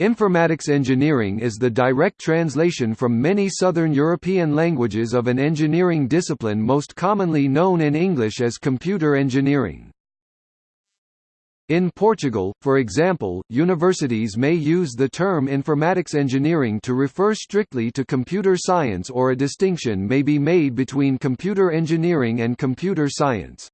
Informatics engineering is the direct translation from many Southern European languages of an engineering discipline most commonly known in English as computer engineering. In Portugal, for example, universities may use the term informatics engineering to refer strictly to computer science or a distinction may be made between computer engineering and computer science.